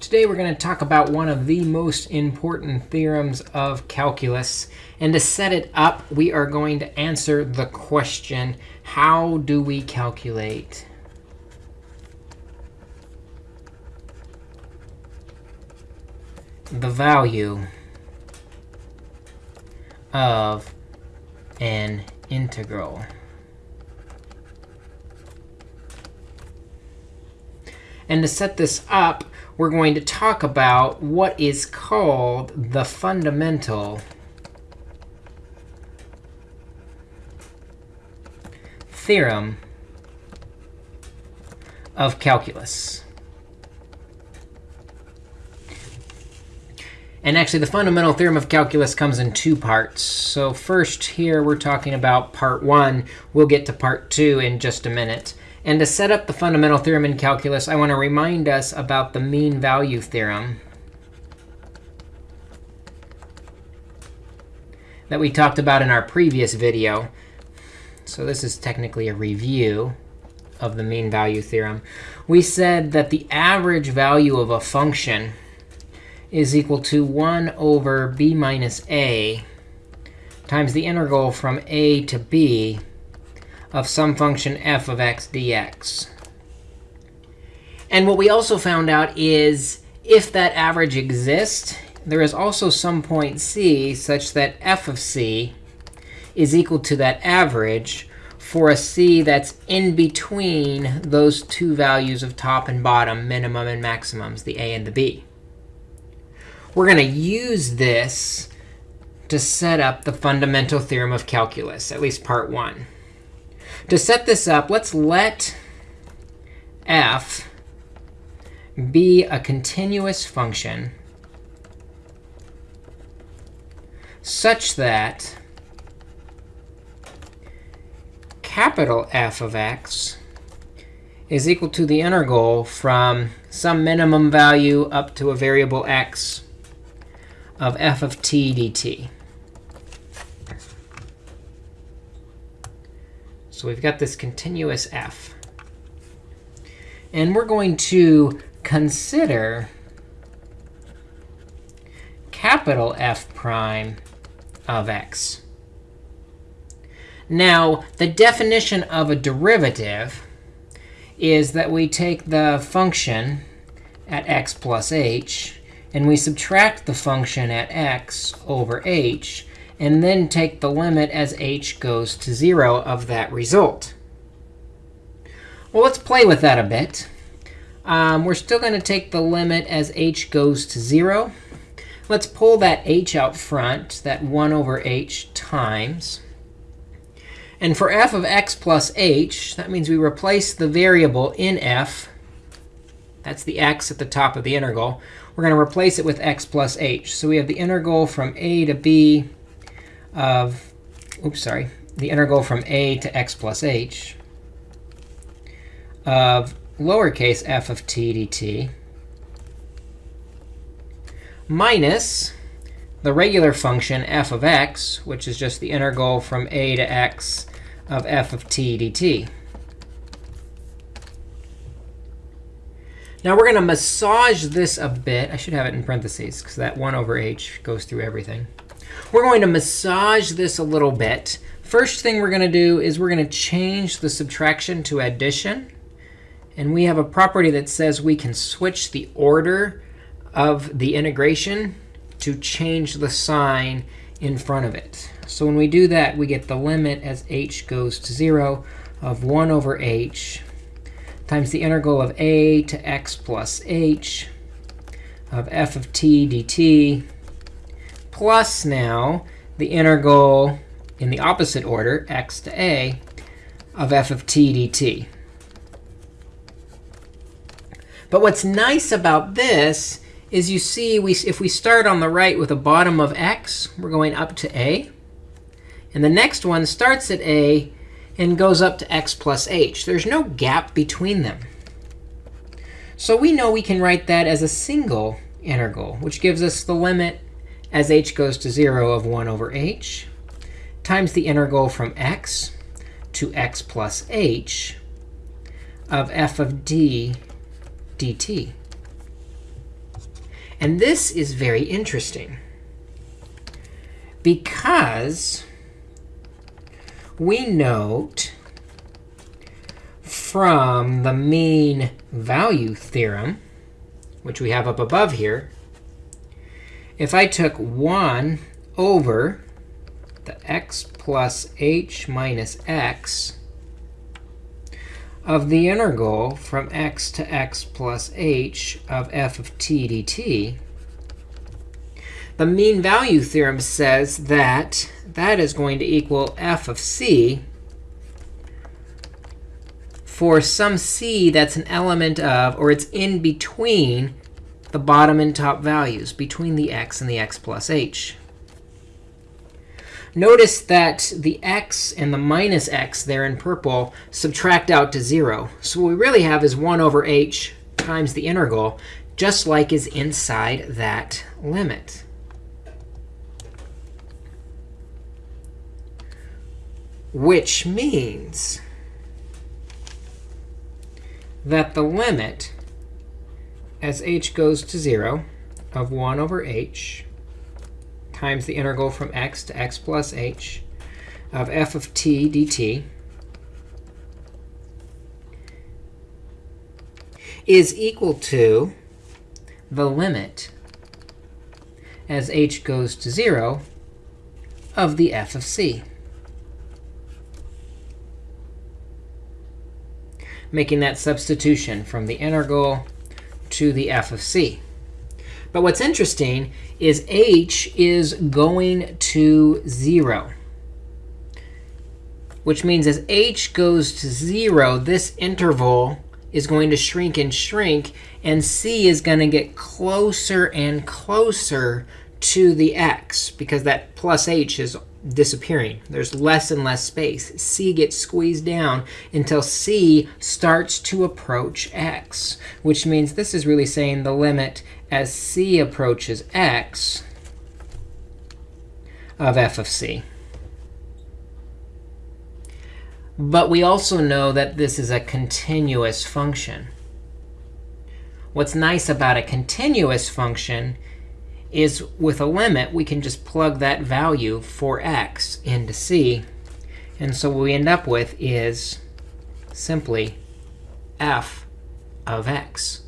Today we're going to talk about one of the most important theorems of calculus. And to set it up, we are going to answer the question, how do we calculate the value of an integral? And to set this up, we're going to talk about what is called the fundamental theorem of calculus. And actually, the fundamental theorem of calculus comes in two parts. So first here, we're talking about part one. We'll get to part two in just a minute. And to set up the fundamental theorem in calculus, I want to remind us about the mean value theorem that we talked about in our previous video. So this is technically a review of the mean value theorem. We said that the average value of a function is equal to 1 over b minus a times the integral from a to b of some function f of x dx. And what we also found out is if that average exists, there is also some point c such that f of c is equal to that average for a c that's in between those two values of top and bottom, minimum and maximums, the a and the b. We're going to use this to set up the fundamental theorem of calculus, at least part one. To set this up, let's let f be a continuous function such that capital F of x is equal to the integral from some minimum value up to a variable x of f of t dt. So we've got this continuous f. And we're going to consider capital F prime of x. Now, the definition of a derivative is that we take the function at x plus h, and we subtract the function at x over h, and then take the limit as h goes to 0 of that result. Well, let's play with that a bit. Um, we're still going to take the limit as h goes to 0. Let's pull that h out front, that 1 over h times. And for f of x plus h, that means we replace the variable in f. That's the x at the top of the integral. We're going to replace it with x plus h. So we have the integral from a to b of, oops, sorry, the integral from a to x plus h of lowercase f of t dt minus the regular function f of x, which is just the integral from a to x of f of t dt. Now we're going to massage this a bit. I should have it in parentheses, because that 1 over h goes through everything. We're going to massage this a little bit. First thing we're going to do is we're going to change the subtraction to addition. And we have a property that says we can switch the order of the integration to change the sign in front of it. So when we do that, we get the limit as h goes to 0 of 1 over h times the integral of a to x plus h of f of t dt plus now the integral in the opposite order, x to a, of f of t dt. But what's nice about this is you see we, if we start on the right with a bottom of x, we're going up to a. And the next one starts at a and goes up to x plus h. There's no gap between them. So we know we can write that as a single integral, which gives us the limit as h goes to 0 of 1 over h times the integral from x to x plus h of f of d dt. And this is very interesting because we note from the mean value theorem, which we have up above here, if I took 1 over the x plus h minus x of the integral from x to x plus h of f of t dt, the mean value theorem says that that is going to equal f of c for some c that's an element of, or it's in between the bottom and top values, between the x and the x plus h. Notice that the x and the minus x there in purple subtract out to 0. So what we really have is 1 over h times the integral, just like is inside that limit. which means that the limit as h goes to 0 of 1 over h times the integral from x to x plus h of f of t dt is equal to the limit as h goes to 0 of the f of c. making that substitution from the integral to the f of c. But what's interesting is h is going to 0, which means as h goes to 0, this interval is going to shrink and shrink, and c is going to get closer and closer to the x, because that plus h is disappearing. There's less and less space. c gets squeezed down until c starts to approach x, which means this is really saying the limit as c approaches x of f of c. But we also know that this is a continuous function. What's nice about a continuous function is with a limit, we can just plug that value for x into c. And so what we end up with is simply f of x.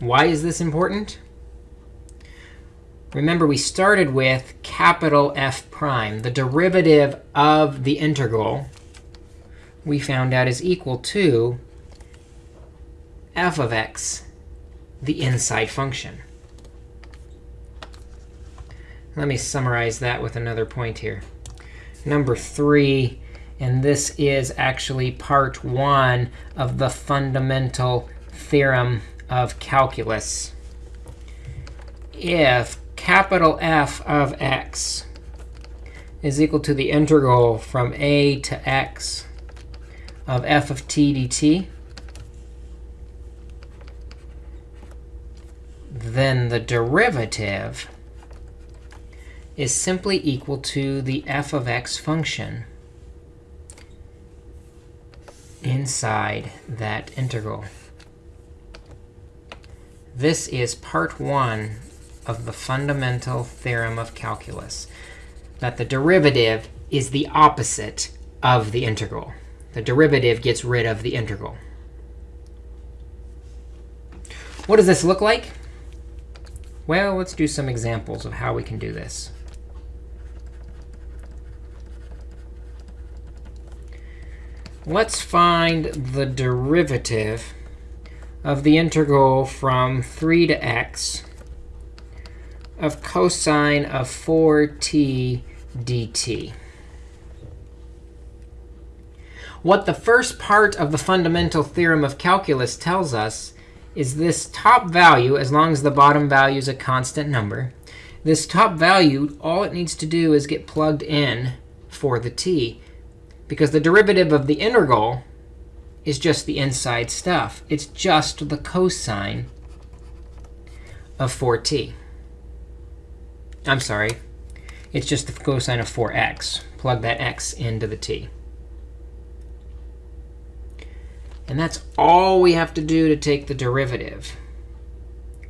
Why is this important? Remember, we started with capital F prime. The derivative of the integral we found out is equal to f of x the inside function. Let me summarize that with another point here. Number three, and this is actually part one of the fundamental theorem of calculus. If capital F of x is equal to the integral from a to x of f of t dt, then the derivative is simply equal to the f of x function inside that integral. This is part one of the fundamental theorem of calculus, that the derivative is the opposite of the integral. The derivative gets rid of the integral. What does this look like? Well, let's do some examples of how we can do this. Let's find the derivative of the integral from 3 to x of cosine of 4t dt. What the first part of the fundamental theorem of calculus tells us is this top value, as long as the bottom value is a constant number, this top value, all it needs to do is get plugged in for the t. Because the derivative of the integral is just the inside stuff. It's just the cosine of 4t. I'm sorry. It's just the cosine of 4x. Plug that x into the t. And that's all we have to do to take the derivative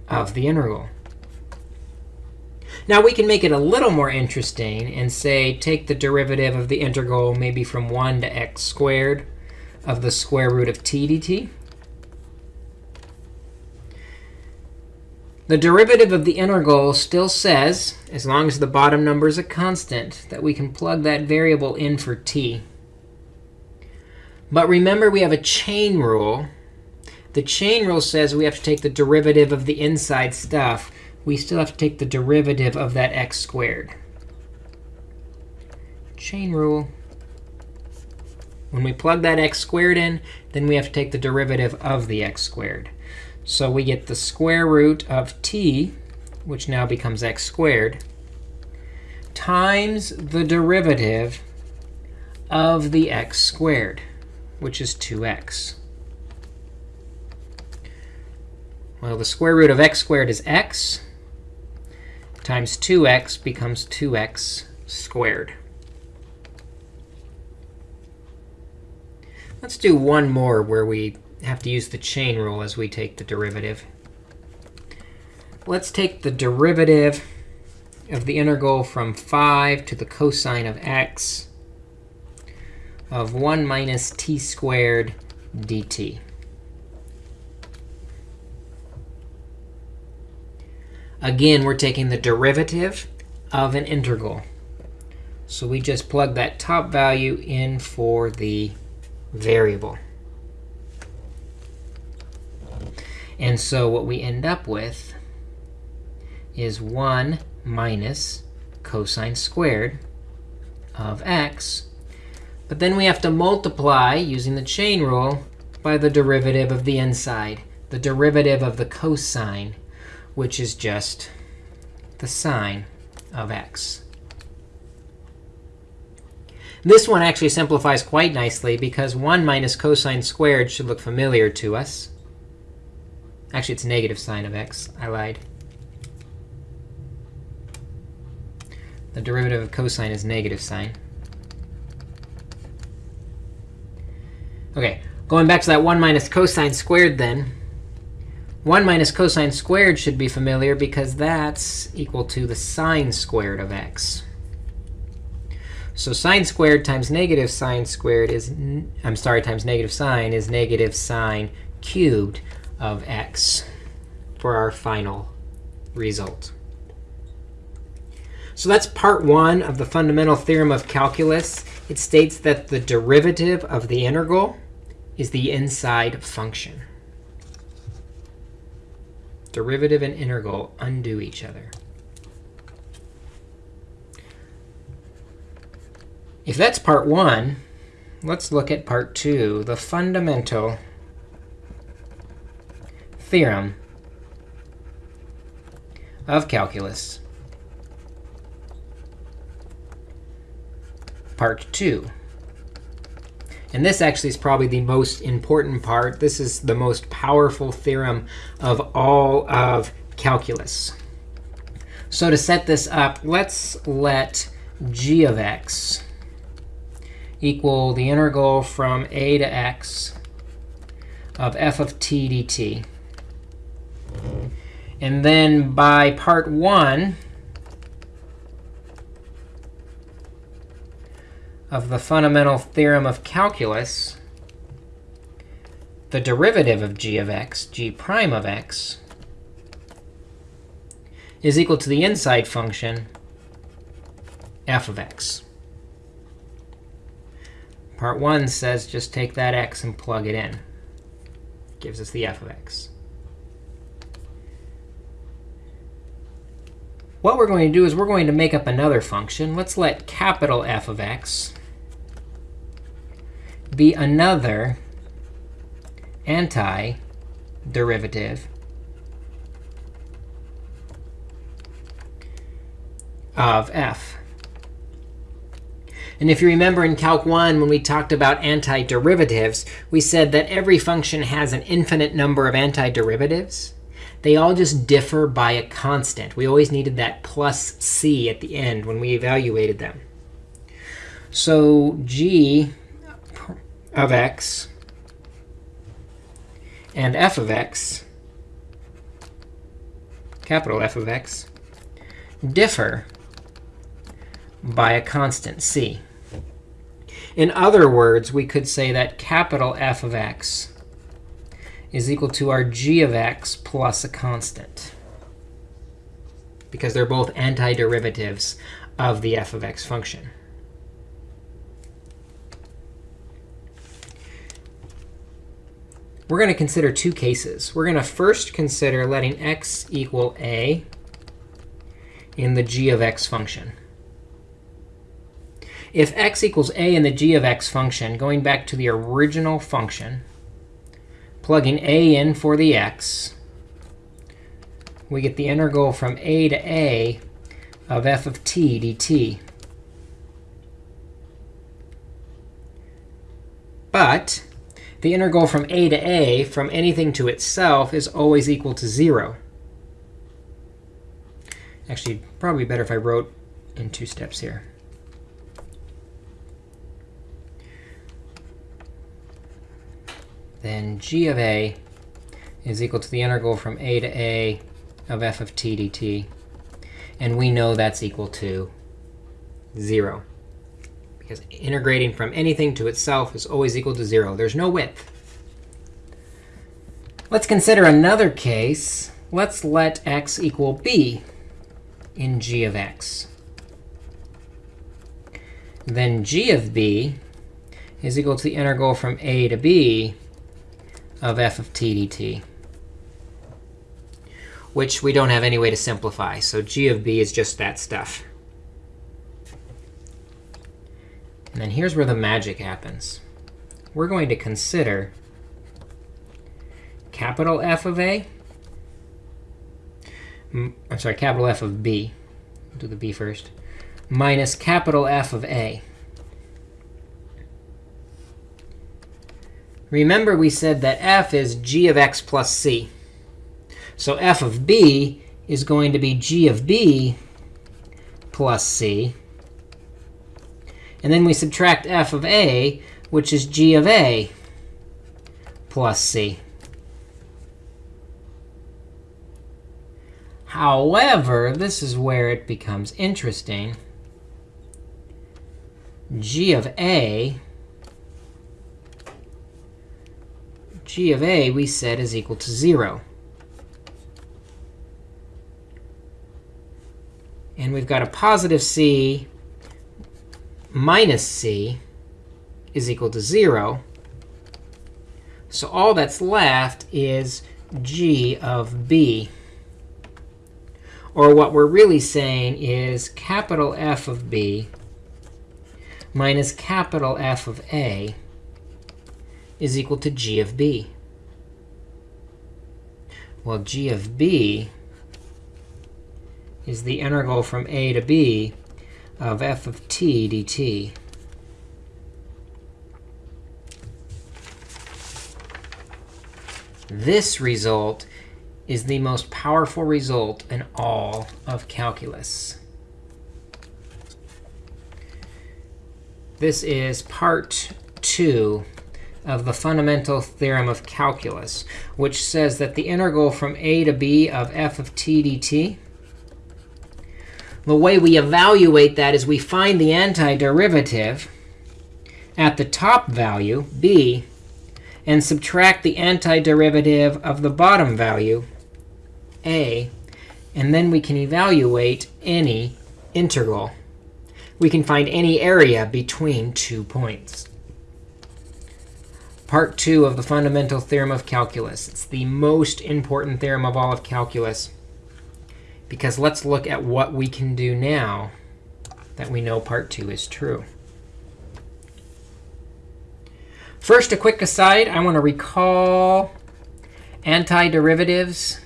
of the integral. Now, we can make it a little more interesting and say take the derivative of the integral maybe from 1 to x squared of the square root of t dt. The derivative of the integral still says, as long as the bottom number is a constant, that we can plug that variable in for t. But remember, we have a chain rule. The chain rule says we have to take the derivative of the inside stuff. We still have to take the derivative of that x squared. Chain rule. When we plug that x squared in, then we have to take the derivative of the x squared. So we get the square root of t, which now becomes x squared, times the derivative of the x squared, which is 2x. Well, the square root of x squared is x, times 2x becomes 2x squared. Let's do one more where we have to use the chain rule as we take the derivative. Let's take the derivative of the integral from 5 to the cosine of x of 1 minus t squared dt. Again, we're taking the derivative of an integral. So we just plug that top value in for the variable. And so what we end up with is 1 minus cosine squared of x. But then we have to multiply, using the chain rule, by the derivative of the inside, the derivative of the cosine, which is just the sine of x. This one actually simplifies quite nicely, because 1 minus cosine squared should look familiar to us. Actually, it's negative sine of x. I lied. The derivative of cosine is negative sine. OK, going back to that 1 minus cosine squared then. 1 minus cosine squared should be familiar because that's equal to the sine squared of x. So sine squared times negative sine squared is, I'm sorry, times negative sine is negative sine cubed of x for our final result. So that's part one of the fundamental theorem of calculus. It states that the derivative of the integral is the inside function. Derivative and integral undo each other. If that's part one, let's look at part two, the fundamental theorem of calculus. Part 2. And this actually is probably the most important part. This is the most powerful theorem of all of calculus. So to set this up, let's let g of x equal the integral from a to x of f of t dt. And then by part 1 of the fundamental theorem of calculus, the derivative of g of x, g prime of x, is equal to the inside function f of x. Part 1 says just take that x and plug it in. Gives us the f of x. What we're going to do is we're going to make up another function. Let's let capital F of x be another antiderivative of f. And if you remember in Calc 1, when we talked about antiderivatives, we said that every function has an infinite number of antiderivatives. They all just differ by a constant. We always needed that plus c at the end when we evaluated them. So g of x and f of x, capital F of x, differ by a constant c. In other words, we could say that capital F of x is equal to our g of x plus a constant, because they're both antiderivatives of the f of x function. We're going to consider two cases. We're going to first consider letting x equal a in the g of x function. If x equals a in the g of x function, going back to the original function, plugging a in for the x, we get the integral from a to a of f of t dt. But the integral from a to a from anything to itself is always equal to 0. Actually, probably better if I wrote in two steps here. then g of a is equal to the integral from a to a of f of t dt. And we know that's equal to 0. Because integrating from anything to itself is always equal to 0. There's no width. Let's consider another case. Let's let x equal b in g of x. Then g of b is equal to the integral from a to b of f of t dt, which we don't have any way to simplify. So g of b is just that stuff. And then here's where the magic happens. We're going to consider capital F of a. I'm sorry, capital F of b. do the b first. Minus capital F of a. Remember, we said that f is g of x plus c. So f of b is going to be g of b plus c. And then we subtract f of a, which is g of a plus c. However, this is where it becomes interesting. g of a g of a we said is equal to 0. And we've got a positive c minus c is equal to 0. So all that's left is g of b. Or what we're really saying is capital F of b minus capital F of a is equal to g of b. Well, g of b is the integral from a to b of f of t dt. This result is the most powerful result in all of calculus. This is part two of the fundamental theorem of calculus, which says that the integral from a to b of f of t dt, the way we evaluate that is we find the antiderivative at the top value, b, and subtract the antiderivative of the bottom value, a, and then we can evaluate any integral. We can find any area between two points part two of the fundamental theorem of calculus. It's the most important theorem of all of calculus. Because let's look at what we can do now that we know part two is true. First, a quick aside. I want to recall antiderivatives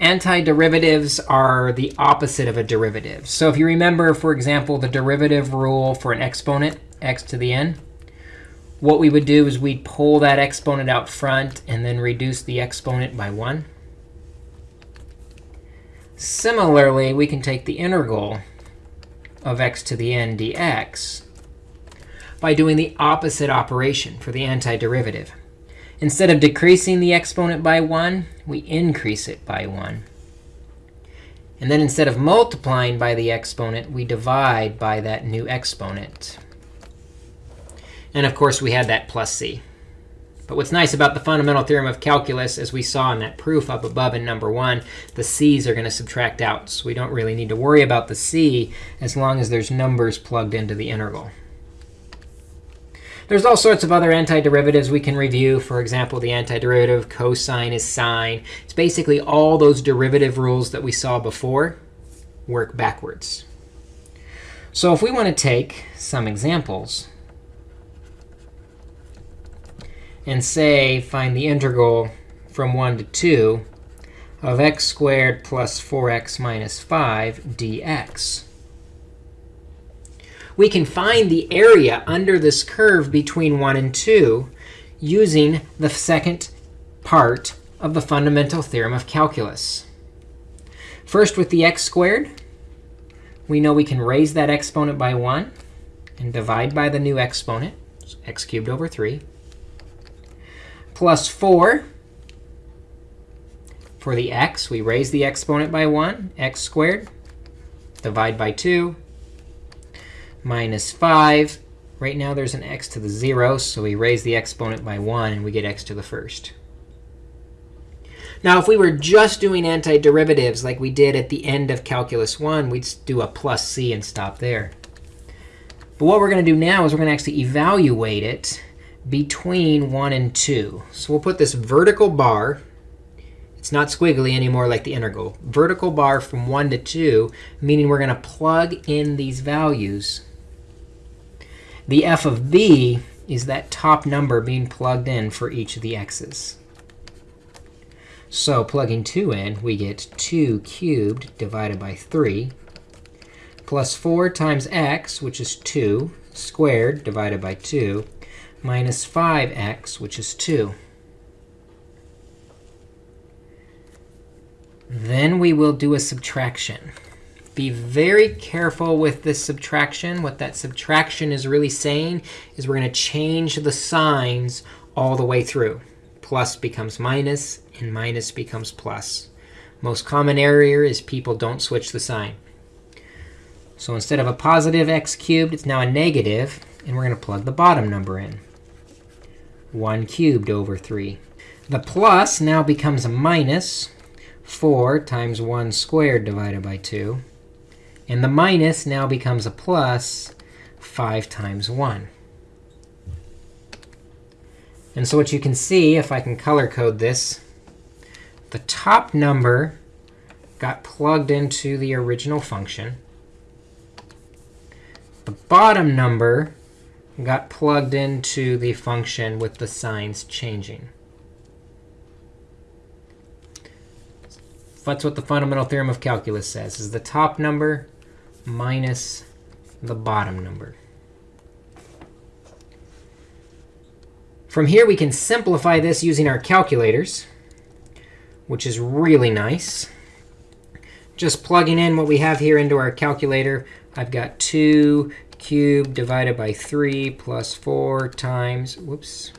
Antiderivatives are the opposite of a derivative. So if you remember, for example, the derivative rule for an exponent, x to the n, what we would do is we'd pull that exponent out front and then reduce the exponent by 1. Similarly, we can take the integral of x to the n dx by doing the opposite operation for the antiderivative. Instead of decreasing the exponent by 1, we increase it by 1. And then instead of multiplying by the exponent, we divide by that new exponent. And of course, we had that plus c. But what's nice about the fundamental theorem of calculus, as we saw in that proof up above in number 1, the c's are going to subtract out. So we don't really need to worry about the c as long as there's numbers plugged into the integral. There's all sorts of other antiderivatives we can review. For example, the antiderivative cosine is sine. It's basically all those derivative rules that we saw before work backwards. So if we want to take some examples and say find the integral from 1 to 2 of x squared plus 4x minus 5 dx we can find the area under this curve between 1 and 2 using the second part of the fundamental theorem of calculus. First, with the x squared, we know we can raise that exponent by 1 and divide by the new exponent, x cubed over 3, plus 4. For the x, we raise the exponent by 1, x squared, divide by 2, minus 5. Right now, there's an x to the 0, so we raise the exponent by 1, and we get x to the first. Now, if we were just doing antiderivatives like we did at the end of Calculus 1, we'd do a plus c and stop there. But what we're going to do now is we're going to actually evaluate it between 1 and 2. So we'll put this vertical bar. It's not squiggly anymore like the integral. Vertical bar from 1 to 2, meaning we're going to plug in these values the f of b is that top number being plugged in for each of the x's. So plugging 2 in, we get 2 cubed divided by 3 plus 4 times x, which is 2, squared divided by 2, minus 5x, which is 2. Then we will do a subtraction. Be very careful with this subtraction. What that subtraction is really saying is we're going to change the signs all the way through. Plus becomes minus, and minus becomes plus. Most common error is people don't switch the sign. So instead of a positive x cubed, it's now a negative, and we're going to plug the bottom number in. 1 cubed over 3. The plus now becomes a minus 4 times 1 squared divided by 2. And the minus now becomes a plus 5 times 1. And so what you can see, if I can color code this, the top number got plugged into the original function. The bottom number got plugged into the function with the signs changing. That's what the fundamental theorem of calculus says, is the top number minus the bottom number. From here, we can simplify this using our calculators, which is really nice. Just plugging in what we have here into our calculator, I've got 2 cubed divided by 3 plus 4 times, whoops.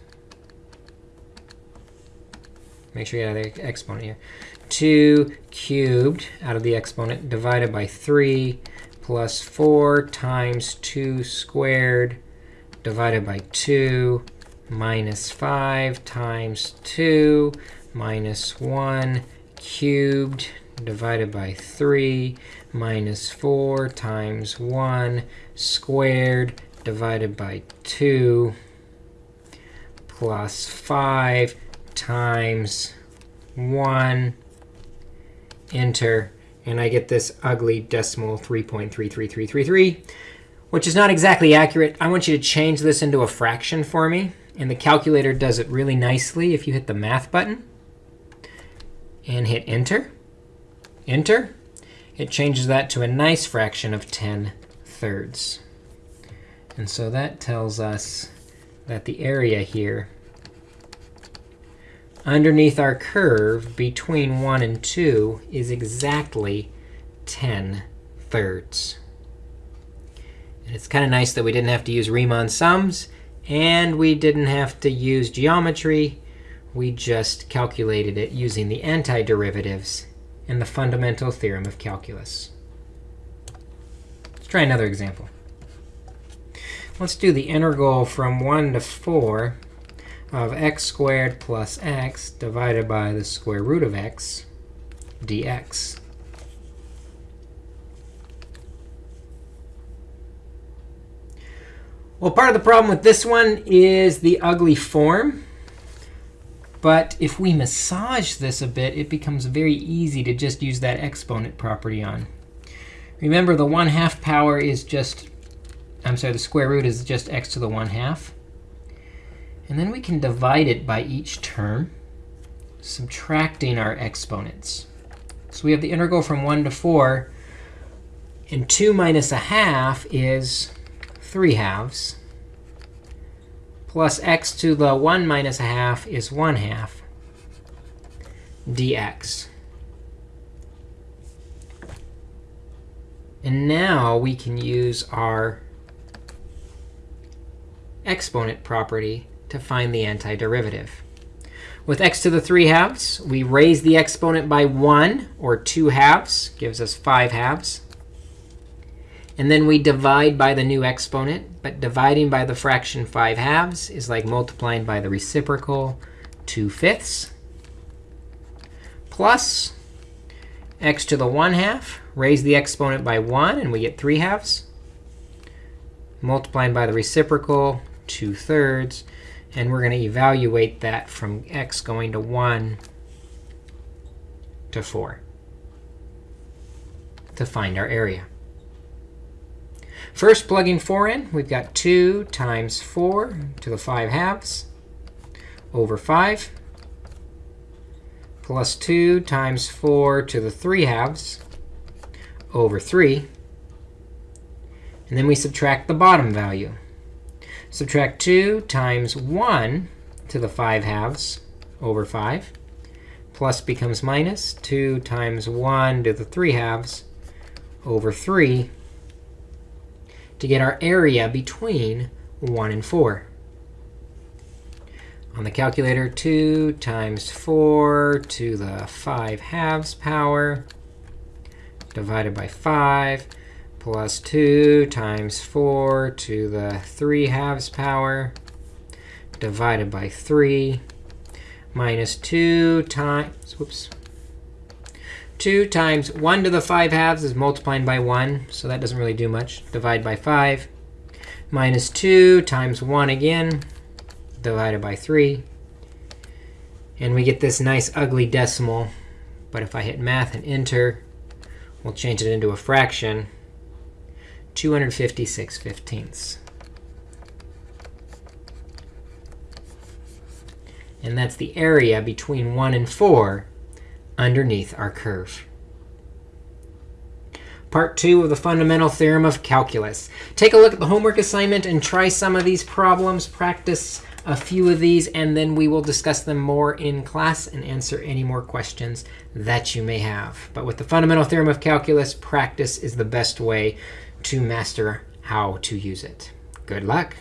Make sure you have the exponent here. 2 cubed out of the exponent divided by 3 plus 4 times 2 squared divided by 2 minus 5 times 2 minus 1 cubed divided by 3 minus 4 times 1 squared divided by 2 plus 5 times 1 enter and I get this ugly decimal 3.33333, which is not exactly accurate. I want you to change this into a fraction for me. And the calculator does it really nicely if you hit the math button and hit enter. Enter. It changes that to a nice fraction of 10 thirds. And so that tells us that the area here underneath our curve between 1 and 2 is exactly 10 thirds. And it's kind of nice that we didn't have to use Riemann sums, and we didn't have to use geometry. We just calculated it using the antiderivatives and the fundamental theorem of calculus. Let's try another example. Let's do the integral from 1 to 4 of x squared plus x divided by the square root of x dx. Well, part of the problem with this one is the ugly form. But if we massage this a bit, it becomes very easy to just use that exponent property on. Remember, the 1 half power is just, I'm sorry, the square root is just x to the 1 half. And then we can divide it by each term, subtracting our exponents. So we have the integral from 1 to 4. And 2 minus a half is 3 halves. Plus x to the 1 minus a half is 1 half dx. And now we can use our exponent property to find the antiderivative. With x to the 3 halves, we raise the exponent by 1, or 2 halves, gives us 5 halves. And then we divide by the new exponent. But dividing by the fraction 5 halves is like multiplying by the reciprocal 2 fifths. Plus x to the 1 half, raise the exponent by 1, and we get 3 halves. Multiplying by the reciprocal, 2 thirds. And we're going to evaluate that from x going to 1 to 4 to find our area. First, plugging 4 in, we've got 2 times 4 to the 5 halves over 5 plus 2 times 4 to the 3 halves over 3. And then we subtract the bottom value. Subtract 2 times 1 to the 5 halves over 5. Plus becomes minus 2 times 1 to the 3 halves over 3 to get our area between 1 and 4. On the calculator, 2 times 4 to the 5 halves power divided by 5 plus 2 times 4 to the 3 halves power divided by 3 minus 2 times, whoops, 2 times 1 to the 5 halves is multiplying by 1, so that doesn't really do much. Divide by 5. Minus 2 times 1 again, divided by 3. And we get this nice ugly decimal. But if I hit math and enter, we'll change it into a fraction. 256 fifteenths. And that's the area between 1 and 4 underneath our curve. Part 2 of the fundamental theorem of calculus. Take a look at the homework assignment and try some of these problems. Practice a few of these, and then we will discuss them more in class and answer any more questions that you may have. But with the fundamental theorem of calculus, practice is the best way to master how to use it. Good luck.